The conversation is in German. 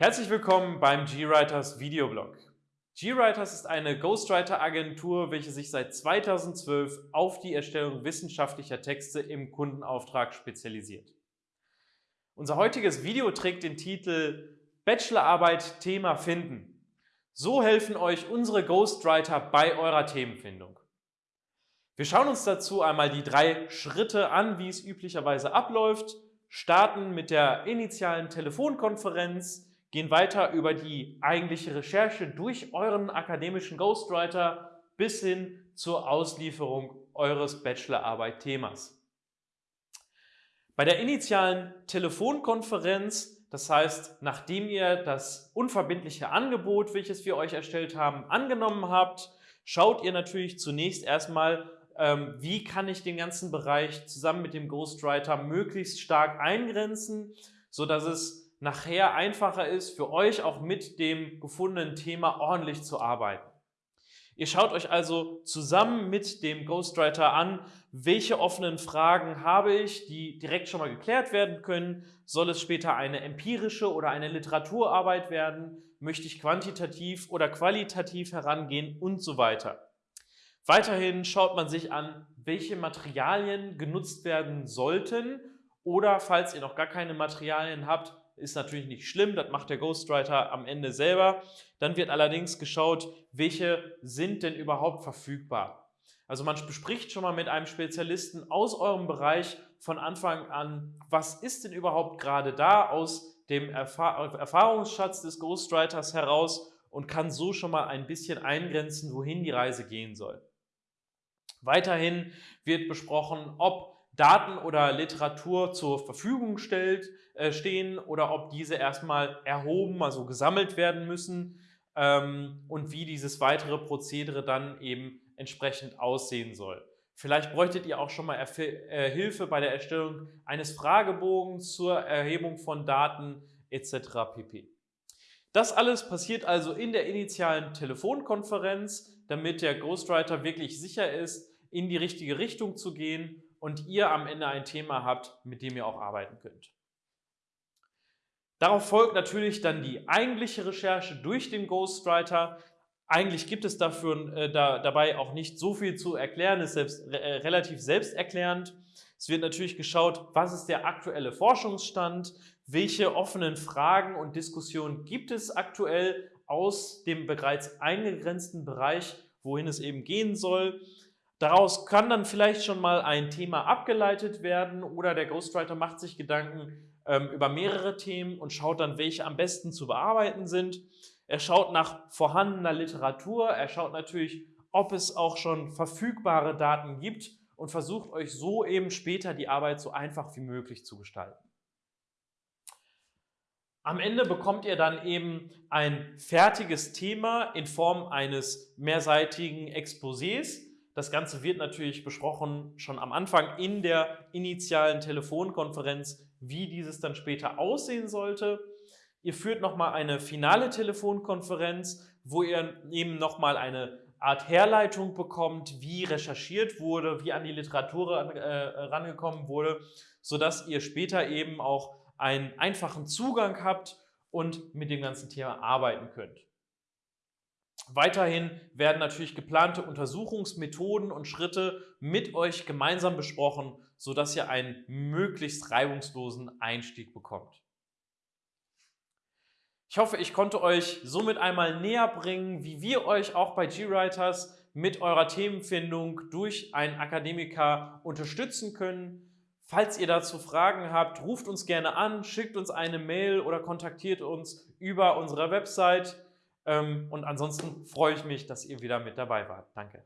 Herzlich willkommen beim GWriters Videoblog. GWriters ist eine Ghostwriter-Agentur, welche sich seit 2012 auf die Erstellung wissenschaftlicher Texte im Kundenauftrag spezialisiert. Unser heutiges Video trägt den Titel Bachelorarbeit Thema finden. So helfen euch unsere Ghostwriter bei eurer Themenfindung. Wir schauen uns dazu einmal die drei Schritte an, wie es üblicherweise abläuft, starten mit der initialen Telefonkonferenz, gehen weiter über die eigentliche Recherche durch euren akademischen Ghostwriter bis hin zur Auslieferung eures Bachelorarbeit-Themas. Bei der initialen Telefonkonferenz, das heißt, nachdem ihr das unverbindliche Angebot, welches wir euch erstellt haben, angenommen habt, schaut ihr natürlich zunächst erstmal, ähm, wie kann ich den ganzen Bereich zusammen mit dem Ghostwriter möglichst stark eingrenzen, so dass es nachher einfacher ist, für euch auch mit dem gefundenen Thema ordentlich zu arbeiten. Ihr schaut euch also zusammen mit dem Ghostwriter an, welche offenen Fragen habe ich, die direkt schon mal geklärt werden können. Soll es später eine empirische oder eine Literaturarbeit werden? Möchte ich quantitativ oder qualitativ herangehen und so weiter. Weiterhin schaut man sich an, welche Materialien genutzt werden sollten oder falls ihr noch gar keine Materialien habt, ist natürlich nicht schlimm, das macht der Ghostwriter am Ende selber. Dann wird allerdings geschaut, welche sind denn überhaupt verfügbar. Also man bespricht schon mal mit einem Spezialisten aus eurem Bereich von Anfang an, was ist denn überhaupt gerade da aus dem Erfahrungsschatz des Ghostwriters heraus und kann so schon mal ein bisschen eingrenzen, wohin die Reise gehen soll. Weiterhin wird besprochen, ob Daten oder Literatur zur Verfügung stellt, äh, stehen oder ob diese erstmal erhoben, also gesammelt werden müssen ähm, und wie dieses weitere Prozedere dann eben entsprechend aussehen soll. Vielleicht bräuchtet ihr auch schon mal Erf äh, Hilfe bei der Erstellung eines Fragebogens zur Erhebung von Daten etc. pp. Das alles passiert also in der initialen Telefonkonferenz, damit der Ghostwriter wirklich sicher ist, in die richtige Richtung zu gehen und ihr am Ende ein Thema habt, mit dem ihr auch arbeiten könnt. Darauf folgt natürlich dann die eigentliche Recherche durch den Ghostwriter. Eigentlich gibt es dafür, äh, da, dabei auch nicht so viel zu erklären, ist selbst, äh, relativ selbsterklärend. Es wird natürlich geschaut, was ist der aktuelle Forschungsstand, welche offenen Fragen und Diskussionen gibt es aktuell aus dem bereits eingegrenzten Bereich, wohin es eben gehen soll. Daraus kann dann vielleicht schon mal ein Thema abgeleitet werden oder der Ghostwriter macht sich Gedanken ähm, über mehrere Themen und schaut dann, welche am besten zu bearbeiten sind. Er schaut nach vorhandener Literatur, er schaut natürlich, ob es auch schon verfügbare Daten gibt und versucht euch so eben später die Arbeit so einfach wie möglich zu gestalten. Am Ende bekommt ihr dann eben ein fertiges Thema in Form eines mehrseitigen Exposés, das Ganze wird natürlich besprochen schon am Anfang in der initialen Telefonkonferenz, wie dieses dann später aussehen sollte. Ihr führt nochmal eine finale Telefonkonferenz, wo ihr eben nochmal eine Art Herleitung bekommt, wie recherchiert wurde, wie an die Literatur äh, rangekommen wurde, sodass ihr später eben auch einen einfachen Zugang habt und mit dem ganzen Thema arbeiten könnt. Weiterhin werden natürlich geplante Untersuchungsmethoden und Schritte mit euch gemeinsam besprochen, sodass ihr einen möglichst reibungslosen Einstieg bekommt. Ich hoffe, ich konnte euch somit einmal näher bringen, wie wir euch auch bei GWriters mit eurer Themenfindung durch einen Akademiker unterstützen können. Falls ihr dazu Fragen habt, ruft uns gerne an, schickt uns eine Mail oder kontaktiert uns über unsere Website. Ähm, und ansonsten freue ich mich, dass ihr wieder mit dabei wart. Danke.